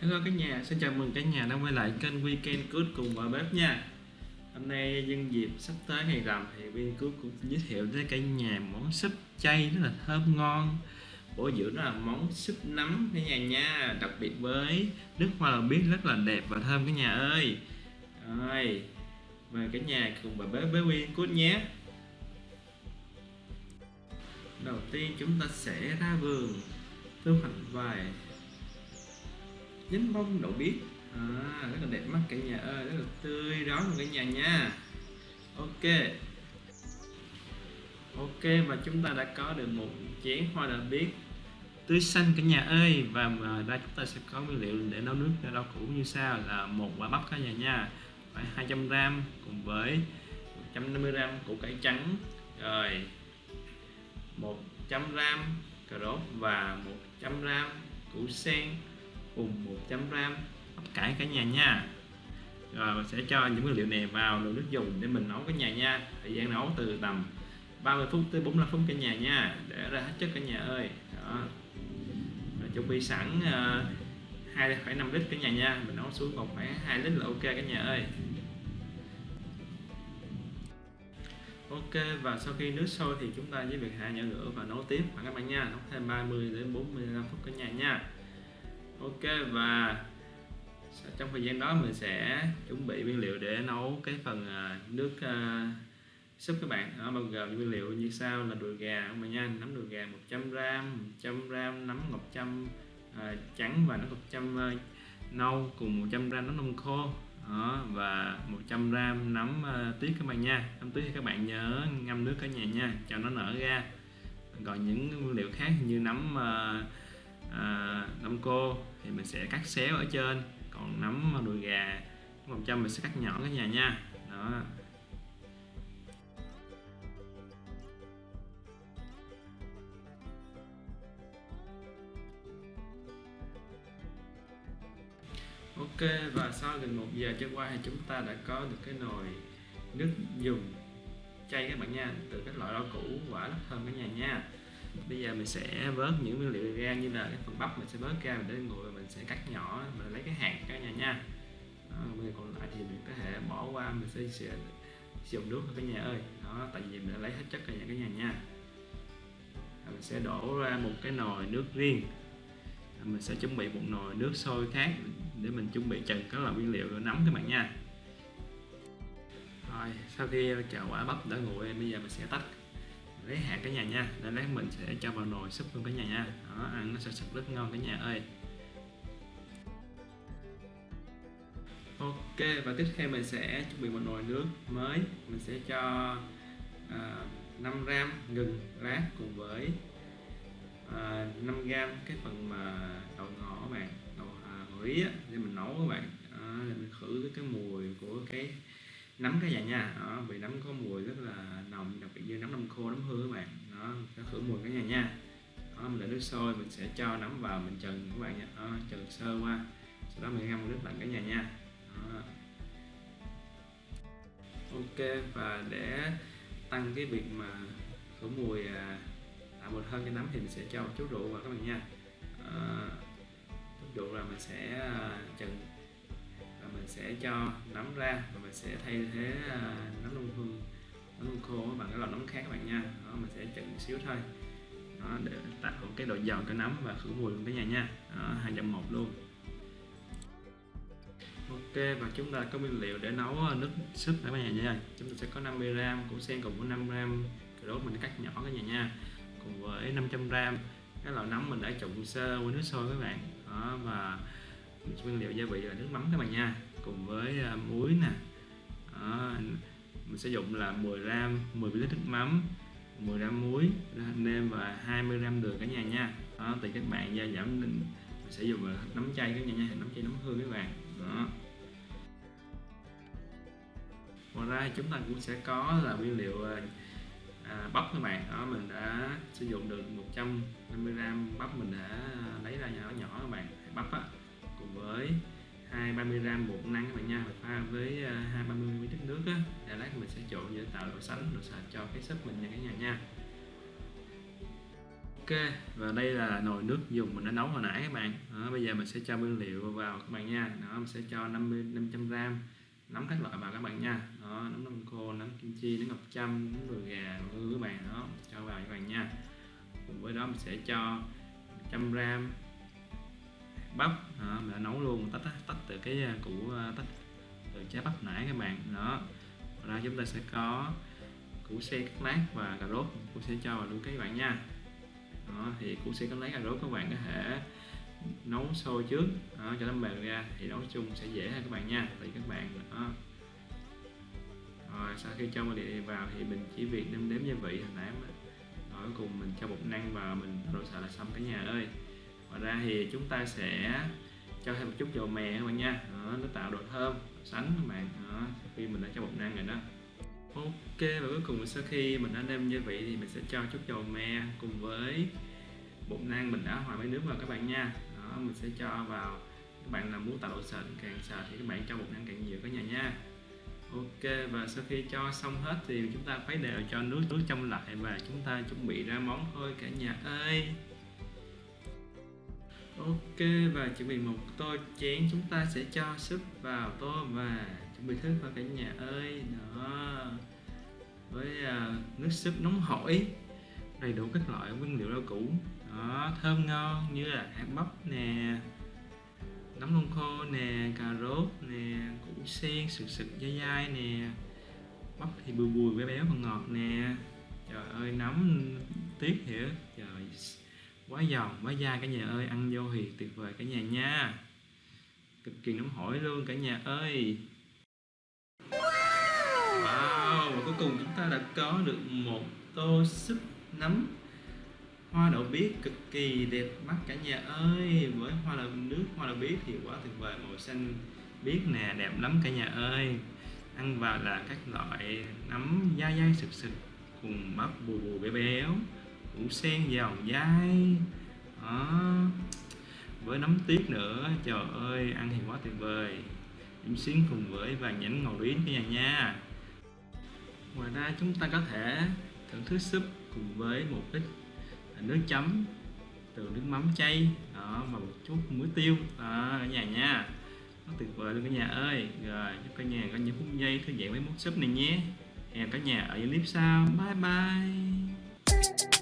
Hello cả nhà, xin chào mừng cả nhà đã quay lại kênh Weekend Good cùng vợ bếp nha. Hôm nay nhân dịp sắp tới ngày rằm thì Weekend Good cũng giới thiệu tới cả nhà món súp chay rất là thơm ngon. Bổ dưỡng đó là món súp nấm cả nhà nha Đặc biệt với nước hoa là biết rất là đẹp và thơm cả nhà ơi. Rồi, mời cả nhà cùng bà bếp với Weekend Good nhé. Đầu tiên chúng ta sẽ ra vườn thu hoạch vài nhánh bông đậu biếc. À, rất là đẹp mắt cả nhà ơi rất là tươi rón cả nhà nha. Ok. Ok và chúng ta đã có được một chén hoa đậu biếc tươi xanh cả nhà ơi. Và mà đây chúng ta sẽ có nguyên liệu để nấu nước rau củ như sau là một quả bắp cả nhà nha. Phải 200 gram cùng với 150 gram củ cải trắng. Rồi 100 gram cà rốt và 100 gram củ sen cùng 100 gram bắp cải cả nhà nha. Rồi mình sẽ cho những nguyên liệu này vào nồi nước dùng để mình nấu cả nhà nha. Thời gian nấu từ tầm 30 phút tới 45 phút cả nhà nha để ra hết chất cả nhà ơi. Đó. Rồi chuẩn bị sẵn ờ, hai uh, 2,5 lít cả nhà nha. Mình nấu xuống còn khoảng 2 lít là ok cả nhà ơi. Ok và sau khi nước sôi thì chúng ta với việc hạ nhỏ lửa và nấu tiếp. Bạn các bạn nha nấu thêm 30 đến 45 phút cả nhà nha ok và trong thời gian đó mình sẽ chuẩn bị nguyên liệu để nấu cái phần à, nước uh, súp các bạn. Bao gồm nguyên liệu như sau là đùi gà các bạn nha. Nấm đùi gà 100 gram 100 gram nấm ngọc châm uh, trắng và nấm ngọc châm uh, nâu cùng 100 gram nấm nông khô. Đó, và 100 gram nấm uh, tuyết các bạn nha. Nấm tuyết thì các bạn nhớ ngâm nước cả nhà nha cho nó nở ra. Còn những nguyên liệu khác như nấm uh, à, nấm cô thì mình sẽ cắt xéo ở trên còn nấm đùi gà 100 mình sẽ cắt nhỏ cả nhà nha. Đó. Ok và sau gần một giờ trôi qua thì chúng ta đã có được cái nồi nước dùng chay các bạn nha từ các loại rau củ quả rất thơm cả nhà nha bây giờ mình sẽ vớt những nguyên liệu ra như là cái phần bắp mình sẽ vớt ra mình để nguội mình sẽ cắt nhỏ mình lấy cái hạt cả nhà nha. Đó, bây còn lại thì mình có thể bỏ qua mình sẽ, sẽ sử dụng nước cả nhà ơi. Đó tại vì mình đã lấy hết chất cả nhà cả nhà nha. Mình sẽ đổ ra một cái nồi nước riêng. Mình sẽ chuẩn bị một nồi nước sôi khác để mình chuẩn bị trần các loại nguyên liệu rồi nấm các bạn nha. Rồi sau khi chảo quả bắp đã nguội bây giờ mình sẽ tách lấy hạt cả nhà nha. Để lát mình sẽ cho vào nồi súp luôn cả nhà nha. Đó ăn nó sẽ sắp rất ngon cả nhà ơi. Ok và tiếp theo mình sẽ chuẩn bị một nồi nước mới. Mình sẽ cho à, uh, 5 gram gừng lát cùng với à, uh, 5 gram cái phần mà đậu ngỏ các bạn. Đậu à, rí á, để mình nấu các bạn. À, để mình khử cái mùi của cái nấm cả nhà nha? Đó, vì nấm có mùi rất là nồng đặc biệt như nấm nấm khô nấm hương các bạn. Đó nó khử mùi cả nhà nha. Đó, mình để nước sôi mình sẽ cho nấm vào mình trần các bạn nha. Đó, trần sơ qua. Sau đó mình ngâm nước lạnh cả nhà nha. Đó. ok và để tăng cái việc mà khử mùi à, tạo mùi hơn cho nấm thì mình sẽ cho một chút rượu vào các bạn nha. À, chút rượu là mình sẽ à, trần mình sẽ cho nấm ra và mình sẽ thay thế à, nấm đông hương nấm đông khô bằng cái loại nấm khác các bạn nha. Đó, mình sẽ chừng xíu thôi. Đó, để tạo cái độ giòn cho nấm và khử mùi luôn cả nhà nha. Hai dặm một luôn. Ok và chúng ta có nguyên liệu để nấu à, nước súp cả nhà nha chúng ta sẽ có 50 g củ sen cùng với 5 g cà rốt mình cắt nhỏ cả nhà nha. Cùng với 500 g cái loại nấm mình đã trụng sơ qua nước sôi các bạn. Đó và nguyên liệu gia vị là nước mắm các bạn nha cùng với à, muối nè. Đó, mình sử dụng là 10 gram 10 ml nước mắm 10 gram muối nêm và 20 gram đường cả nhà nha. Đó, tùy các bạn gia giảm mình sẽ dùng là nấm chay các nhà nha nấm chay nấm hương các bạn. Đó. Ngoài ra chúng ta cũng sẽ có là nguyên liệu à, à bắp các bạn. Đó mình đã sử dụng được 150 gram bắp mình đã à, lấy ra nhỏ nhỏ các bạn. Bắp á cùng với 230 gram bột năng các bạn nha. Pha với ờ, 230 ml nước á. Để lát mình sẽ trộn để tạo độ sánh độ sạch cho cái súp mình nha cả nhà nha. Ok và đây là nồi nước dùng mình đã nấu hồi nãy các bạn. Đó, bây giờ mình sẽ cho nguyên liệu vào các bạn nha. Đó mình sẽ cho 50 500 gram nấm các loại vào các bạn nha. Đó nấm đông khô nấm kim chi nấm ngọc châm nấm đùi gà ngư các bạn đó cho vào các bạn nha. Cùng với đó mình sẽ cho 100 gram bắp. Đó, mình đã nấu luôn tách tách từ cái à, củ à, tách từ trái bắp nãy các bạn. Đó. Ra chúng ta sẽ có củ sen cắt lát và cà rốt. Cũng sẽ cho vào luôn các bạn nha. Đó, thì củ sẽ cắt lát cà rốt các bạn có thể nấu sôi trước. Đó, cho nó mềm ra thì nấu chung sẽ dễ hơn các bạn nha. Thì các bạn đó. Rồi sau khi cho nguyên liệu vào thì mình chỉ việc nêm đếm gia vị hồi nãy mà. Rồi cùng mình cho bột năng vào mình rồi sợ là xong cả nhà ơi ngoài ra thì chúng ta sẽ cho thêm một chút dầu mè các bạn nha. Đó, nó tạo độ thơm sánh các bạn. Đó, khi mình đã cho bột năng rồi đó. Ok và cuối cùng sau khi mình đã nêm gia vị thì mình sẽ cho chút dầu mè cùng với bột năng mình đã hòa với nước vào các bạn nha. Đó mình sẽ cho vào các bạn là muốn tạo độ sệt càng sệt thì các bạn cho bột năng càng nhiều cả nhà nha. Ok và sau khi cho xong hết thì chúng ta khuấy đều cho nước nước trong lại và chúng ta chuẩn bị ra món thôi cả nhà ơi ok và chuẩn bị một tô chén chúng ta sẽ cho súp vào tô và chuẩn bị thức vào cả nhà ơi. Đó. Với uh, nước súp nóng hổi đầy đủ các loại nguyên liệu rau củ. Đó thơm ngon như là hạt bắp nè nấm lông khô nè cà rốt nè củ sen sực sực dai dai nè bắp thì bùi bùi béo béo và ngọt nè. Trời ơi nấm tiếc hiểu trời quá giòn quá dai cả nhà ơi, ăn vô thì tuyệt vời, cả nhà nha. Cực kỳ nóng hổi luôn, cả nhà ơi. Wow, và cuối cùng chúng ta đã có được một tô súp nấm. Hoa đậu biếc cực kỳ đẹp mắt, cả nhà ơi. Với hoa đậu nước, hoa đậu biếc thì quá tuyệt vời, màu xanh biếc nè, đẹp lắm, cả nhà ơi. Ăn vào là các loại nấm dai dai sực sực cùng bắp bù bù béo béo củ sen giòn dai đó. Với nấm tiết nữa, trời ơi, ăn thì quá tuyệt vời. Điểm xuyến cùng với vàng nhãn ngầu yến cả nhà nha. Ngoài ra chúng ta có thể thưởng thức súp cùng với một ít nước chấm từ nước mắm chay, đó, và một chút muối tiêu, đó cả nhà nha. Nó tuyệt vời luôn cả nhà ơi. Rồi, chúc cả nhà có những phút giây thư giãn với món súp này nhé. Hẹn cả nhà ở những clip sau. Bye bye.